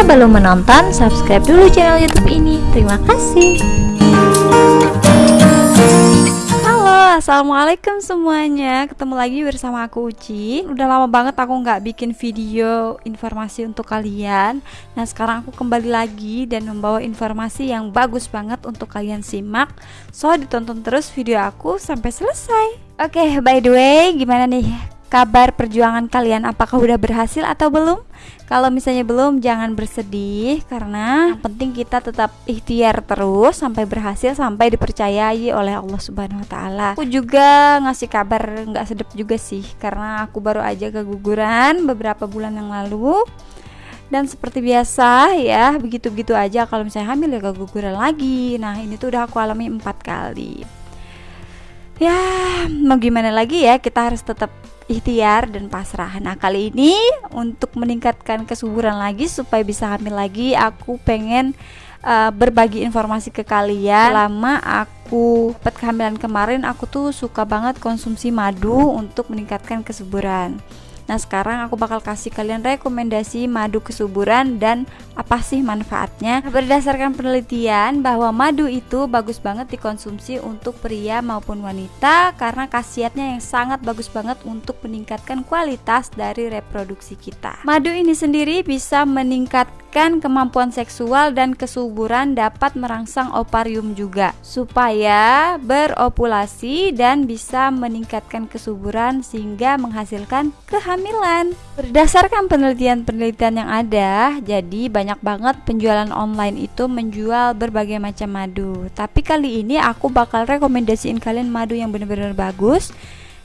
Jika belum menonton, subscribe dulu channel YouTube ini. Terima kasih. Halo, assalamualaikum semuanya. Ketemu lagi bersama aku Uci. Udah lama banget aku nggak bikin video informasi untuk kalian. Nah, sekarang aku kembali lagi dan membawa informasi yang bagus banget untuk kalian simak. So, ditonton terus video aku sampai selesai. Oke, by the way, gimana nih kabar perjuangan kalian apakah udah berhasil atau belum? Kalau misalnya belum jangan bersedih karena yang penting kita tetap ikhtiar terus sampai berhasil sampai dipercayai oleh Allah Subhanahu wa taala. Aku juga ngasih kabar nggak sedap juga sih karena aku baru aja keguguran beberapa bulan yang lalu. Dan seperti biasa ya, begitu-begitu aja kalau misalnya hamil ya keguguran lagi. Nah, ini tuh udah aku alami empat kali. Ya, mau gimana lagi ya, kita harus tetap ikhtiar dan pasrah. Nah, kali ini untuk meningkatkan kesuburan lagi supaya bisa hamil lagi, aku pengen uh, berbagi informasi ke kalian. Lama aku dapat kehamilan kemarin, aku tuh suka banget konsumsi madu untuk meningkatkan kesuburan. Nah, sekarang aku bakal kasih kalian rekomendasi madu kesuburan dan apa sih manfaatnya. Berdasarkan penelitian bahwa madu itu bagus banget dikonsumsi untuk pria maupun wanita karena khasiatnya yang sangat bagus banget untuk meningkatkan kualitas dari reproduksi kita. Madu ini sendiri bisa meningkatkan kemampuan seksual dan kesuburan dapat merangsang ovarium juga supaya beropulasi dan bisa meningkatkan kesuburan sehingga menghasilkan kehamilan. Berdasarkan penelitian-penelitian yang ada, jadi banyak banget penjualan online itu menjual berbagai macam madu. Tapi kali ini aku bakal rekomendasiin kalian madu yang benar-benar bagus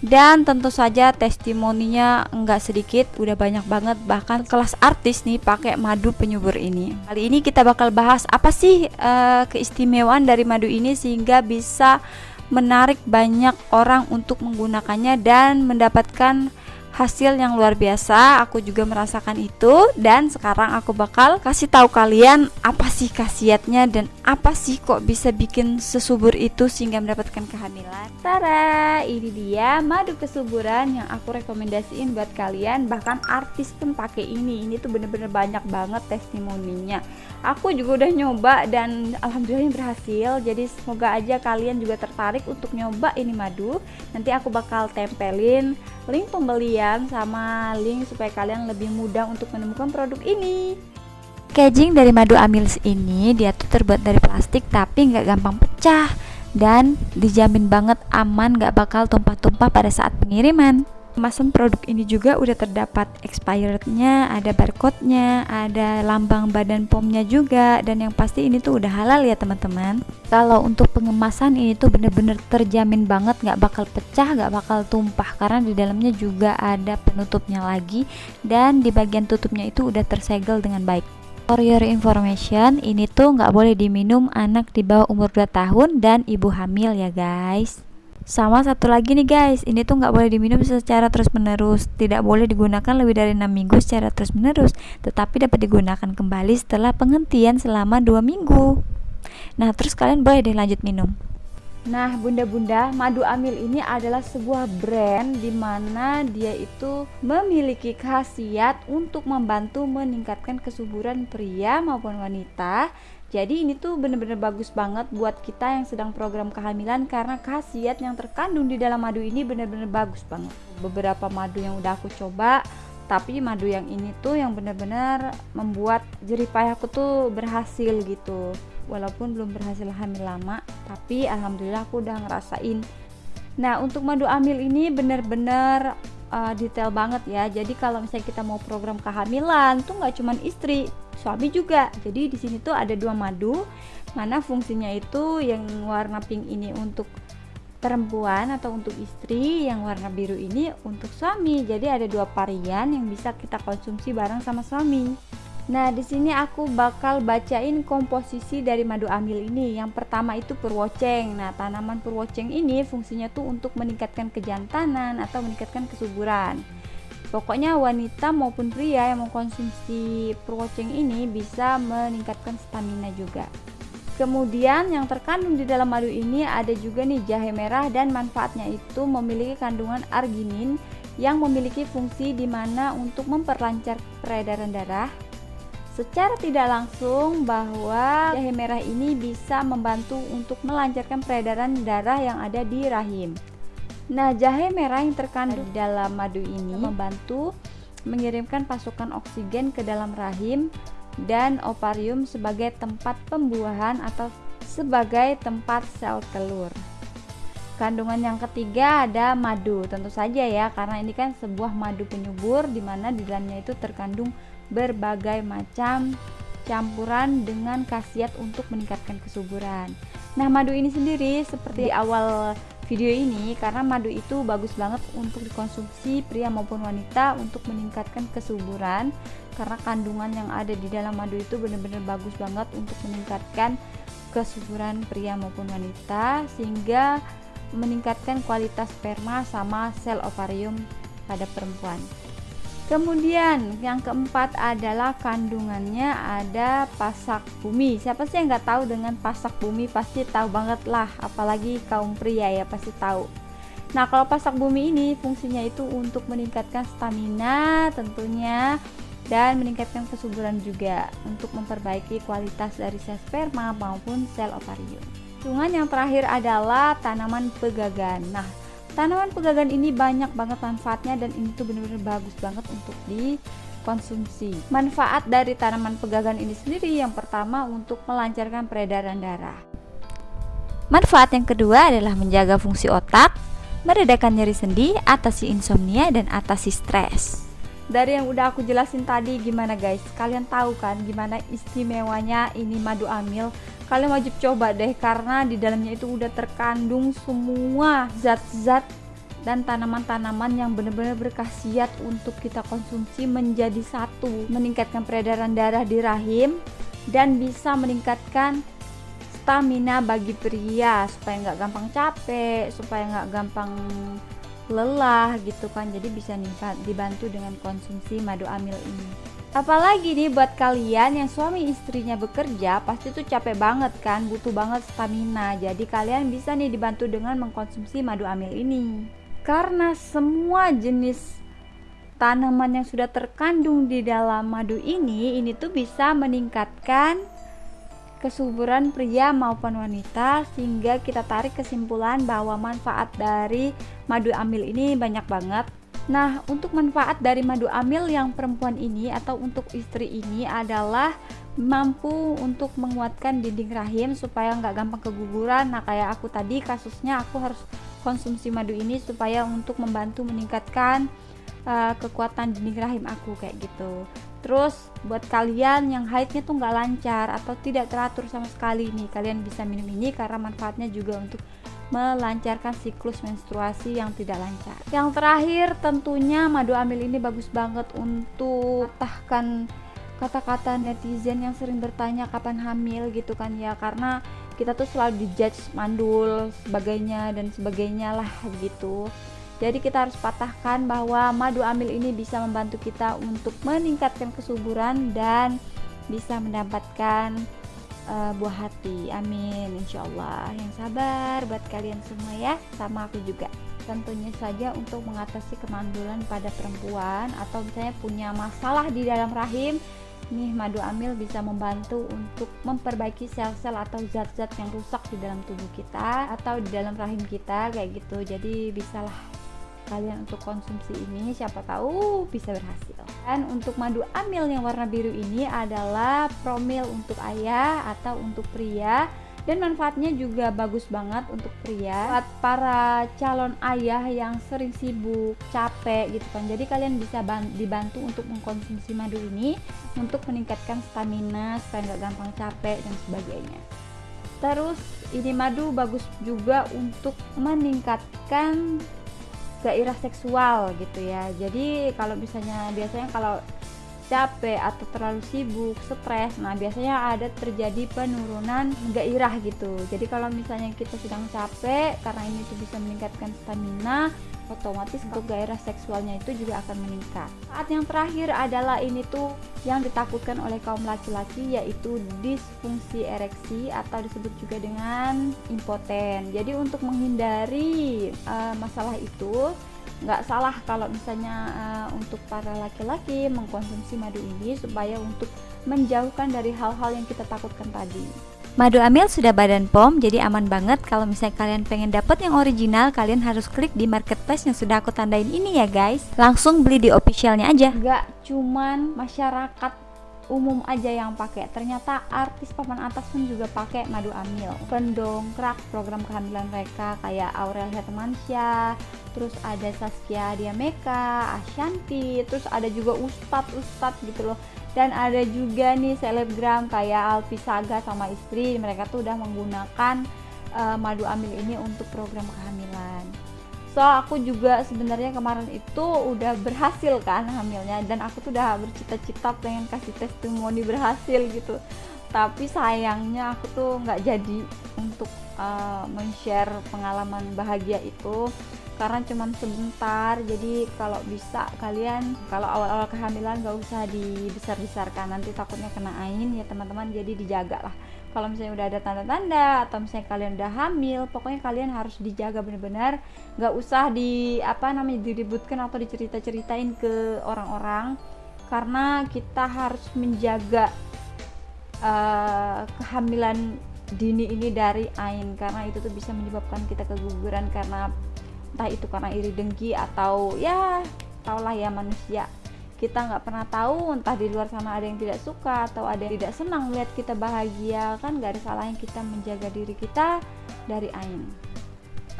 dan tentu saja testimoninya enggak sedikit udah banyak banget bahkan kelas artis nih pakai madu penyubur ini. Kali ini kita bakal bahas apa sih uh, keistimewaan dari madu ini sehingga bisa menarik banyak orang untuk menggunakannya dan mendapatkan hasil yang luar biasa aku juga merasakan itu dan sekarang aku bakal kasih tahu kalian apa sih khasiatnya dan apa sih kok bisa bikin sesubur itu sehingga mendapatkan kehamilan. Tara ini dia madu kesuburan yang aku rekomendasiin buat kalian bahkan artis pun pakai ini. Ini tuh bener-bener banyak banget testimoninya. Aku juga udah nyoba dan alhamdulillah berhasil jadi semoga aja kalian juga tertarik untuk nyoba ini madu. Nanti aku bakal tempelin link pembelian sama link supaya kalian lebih mudah untuk menemukan produk ini. Packaging dari madu amils ini dia tuh terbuat dari plastik tapi nggak gampang pecah dan dijamin banget aman nggak bakal tumpah-tumpah pada saat pengiriman kemasan produk ini juga udah terdapat expirednya ada barcode-nya ada lambang badan pomnya juga dan yang pasti ini tuh udah halal ya teman-teman. Kalau untuk pengemasan ini tuh bener-bener terjamin banget nggak bakal pecah nggak bakal tumpah karena di dalamnya juga ada penutupnya lagi dan di bagian tutupnya itu udah tersegel dengan baik. For your information, ini tuh nggak boleh diminum anak di bawah umur 2 tahun dan ibu hamil ya guys sama satu lagi nih guys. Ini tuh nggak boleh diminum secara terus menerus tidak boleh digunakan lebih dari 6 minggu secara terus menerus tetapi dapat digunakan kembali setelah penghentian selama dua minggu. Nah terus kalian boleh deh lanjut minum. Nah, bunda-bunda, madu amil ini adalah sebuah brand di mana dia itu memiliki khasiat untuk membantu meningkatkan kesuburan pria maupun wanita jadi ini tuh bener-bener bagus banget buat kita yang sedang program kehamilan karena khasiat yang terkandung di dalam madu ini bener-bener bagus banget. Beberapa madu yang udah aku coba, tapi madu yang ini tuh yang bener-bener membuat jerih payahku tuh berhasil gitu. Walaupun belum berhasil hamil lama, tapi alhamdulillah aku udah ngerasain. Nah, untuk madu amil ini bener-bener uh, detail banget ya. Jadi kalau misalnya kita mau program kehamilan tuh nggak cuman istri, suami juga. Jadi di sini tuh ada dua madu mana fungsinya itu yang warna pink ini untuk perempuan atau untuk istri yang warna biru ini untuk suami. Jadi ada dua varian yang bisa kita konsumsi bareng sama suami Nah, di sini aku bakal bacain komposisi dari madu amil ini. Yang pertama itu purwoceng. Nah, tanaman purwoceng ini fungsinya tuh untuk meningkatkan kejantanan atau meningkatkan kesuburan. Pokoknya wanita maupun pria yang mengkonsumsi perwoceng ini bisa meningkatkan stamina juga. Kemudian yang terkandung di dalam madu ini ada juga nih jahe merah dan manfaatnya itu memiliki kandungan arginin yang memiliki fungsi di mana untuk memperlancar peredaran darah, secara tidak langsung bahwa jahe merah ini bisa membantu untuk melancarkan peredaran darah yang ada di rahim. Nah, jahe merah yang terkandung di dalam madu ini membantu mengirimkan pasukan oksigen ke dalam rahim dan ovarium sebagai tempat pembuahan atau sebagai tempat sel telur. Kandungan yang ketiga ada madu, tentu saja ya, karena ini kan sebuah madu penyubur di mana di dalamnya itu terkandung berbagai macam campuran dengan khasiat untuk meningkatkan kesuburan. Nah, madu ini sendiri seperti di awal video ini karena madu itu bagus banget untuk dikonsumsi pria maupun wanita untuk meningkatkan kesuburan karena kandungan yang ada di dalam madu itu benar-benar bagus banget untuk meningkatkan kesuburan pria maupun wanita sehingga meningkatkan kualitas sperma sama sel ovarium pada perempuan. Kemudian yang keempat adalah kandungannya ada pasak bumi. Siapa sih yang nggak tahu dengan pasak bumi pasti tahu banget lah, apalagi kaum pria ya pasti tahu. Nah kalau pasak bumi ini fungsinya itu untuk meningkatkan stamina tentunya dan meningkatkan kesuburan juga untuk memperbaiki kualitas dari sel sperma maupun sel ovarium. Kandungan yang terakhir adalah tanaman pegagan. Nah, tanaman pegagan ini banyak banget manfaatnya dan ini tuh benar-benar bagus banget untuk dikonsumsi. Manfaat dari tanaman pegagan ini sendiri yang pertama untuk melancarkan peredaran darah. Manfaat yang kedua adalah menjaga fungsi otak, meredakan nyeri sendi, atasi insomnia dan atasi stres dari yang udah aku jelasin tadi gimana guys kalian tahu kan gimana istimewanya ini madu amil kalian wajib coba deh karena di dalamnya itu udah terkandung semua zat-zat dan tanaman-tanaman yang benar-benar berkhasiat untuk kita konsumsi menjadi satu. Meningkatkan peredaran darah di rahim dan bisa meningkatkan stamina bagi pria supaya nggak gampang capek supaya nggak gampang lelah gitu kan. Jadi bisa dibantu dengan konsumsi madu amil ini apalagi nih buat kalian yang suami istrinya bekerja pasti tuh capek banget kan butuh banget stamina. Jadi kalian bisa nih dibantu dengan mengkonsumsi madu amil ini. Karena semua jenis tanaman yang sudah terkandung di dalam madu ini ini tuh bisa meningkatkan kesuburan pria maupun wanita sehingga kita tarik kesimpulan bahwa manfaat dari madu amil ini banyak banget Nah, untuk manfaat dari madu amil yang perempuan ini atau untuk istri ini adalah mampu untuk menguatkan dinding rahim supaya nggak gampang keguguran. Nah, kayak aku tadi kasusnya aku harus konsumsi madu ini supaya untuk membantu meningkatkan uh, kekuatan dinding rahim aku kayak gitu. Terus buat kalian yang haidnya tuh nggak lancar atau tidak teratur sama sekali nih, kalian bisa minum ini karena manfaatnya juga untuk melancarkan siklus menstruasi yang tidak lancar. Yang terakhir tentunya madu amil ini bagus banget untuk tahkan kata-kata netizen yang sering bertanya kapan hamil gitu kan ya karena kita tuh selalu dijudge mandul sebagainya dan sebagainya lah gitu jadi kita harus patahkan bahwa madu amil ini bisa membantu kita untuk meningkatkan kesuburan dan bisa mendapatkan uh, buah hati. Amin, insya Allah. Yang sabar buat kalian semua ya, sama aku juga. Tentunya saja untuk mengatasi kemandulan pada perempuan atau misalnya punya masalah di dalam rahim, nih madu amil bisa membantu untuk memperbaiki sel-sel atau zat-zat yang rusak di dalam tubuh kita atau di dalam rahim kita kayak gitu. Jadi bisalah kalian untuk konsumsi ini siapa tahu bisa berhasil. Dan untuk madu amil yang warna biru ini adalah promil untuk ayah atau untuk pria. Dan manfaatnya juga bagus banget untuk pria. Buat para calon ayah yang sering sibuk capek gitu kan. Jadi kalian bisa dibantu untuk mengkonsumsi madu ini untuk meningkatkan stamina supaya nggak gampang capek dan sebagainya. Terus ini madu bagus juga untuk meningkatkan gairah seksual gitu ya jadi kalau misalnya biasanya kalau capek atau terlalu sibuk, stres. Nah, biasanya ada terjadi penurunan gairah gitu. Jadi kalau misalnya kita sedang capek karena ini tuh bisa meningkatkan stamina, otomatis untuk gairah seksualnya itu juga akan meningkat. Saat yang terakhir adalah ini tuh yang ditakutkan oleh kaum laki-laki yaitu disfungsi ereksi atau disebut juga dengan impoten. Jadi untuk menghindari uh, masalah itu nggak salah kalau misalnya uh, untuk para laki-laki mengkonsumsi madu ini supaya untuk menjauhkan dari hal-hal yang kita takutkan tadi. Madu amil sudah badan POM, jadi aman banget kalau misalnya kalian pengen dapat yang original, kalian harus klik di marketplace yang sudah aku tandain ini ya guys. Langsung beli di officialnya aja. Gak cuman masyarakat umum aja yang pakai, ternyata artis papan atas pun juga pakai madu amil. Pendongkrak program kehamilan mereka kayak Aurel Hermansyah, terus ada Saskia Diameka, Ashanti, terus ada juga ustadz-ustadz gitu loh dan ada juga nih selebgram kayak Alfi Saga sama istri. Mereka tuh udah menggunakan uh, madu amil ini untuk program kehamilan. So aku juga sebenarnya kemarin itu udah berhasil kan hamilnya. Dan aku tuh udah bercita-cita pengen kasih testimoni berhasil gitu. Tapi sayangnya aku tuh nggak jadi untuk uh, men-share pengalaman bahagia itu karena cuma sebentar. Jadi kalau bisa kalian kalau awal-awal kehamilan gak usah dibesar-besarkan. Nanti takutnya kena ain ya teman-teman. Jadi dijaga lah. Kalau misalnya udah ada tanda-tanda atau misalnya kalian udah hamil pokoknya kalian harus dijaga benar-benar. Gak usah di apa namanya diributkan atau dicerita-ceritain ke orang-orang. Karena kita harus menjaga uh, kehamilan dini ini dari ain karena itu tuh bisa menyebabkan kita keguguran karena entah itu karena iri dengki atau ya taulah ya manusia. Kita nggak pernah tahu entah di luar sana ada yang tidak suka atau ada yang tidak senang melihat kita bahagia. Kan nggak ada salahnya kita menjaga diri kita dari ain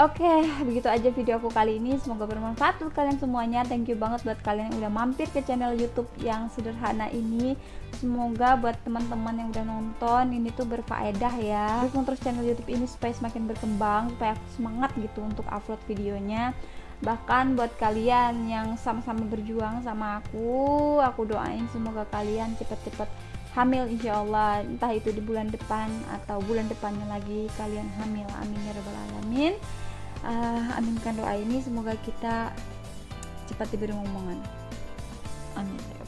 Oke, okay, begitu aja video aku kali ini. Semoga bermanfaat untuk kalian semuanya. Thank you banget buat kalian yang udah mampir ke channel YouTube yang sederhana ini. Semoga buat teman-teman yang udah nonton ini tuh berfaedah ya. Dukung terus channel YouTube ini supaya semakin berkembang, supaya aku semangat gitu untuk upload videonya. Bahkan buat kalian yang sama-sama berjuang sama aku, aku doain semoga kalian cepet-cepet hamil insya Allah entah itu di bulan depan atau bulan depannya lagi kalian hamil amin ya rabbal alamin uh, aminkan doa ini semoga kita cepat diberi omongan amin. Ya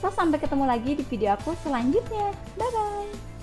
so sampai ketemu lagi di video aku selanjutnya. Bye bye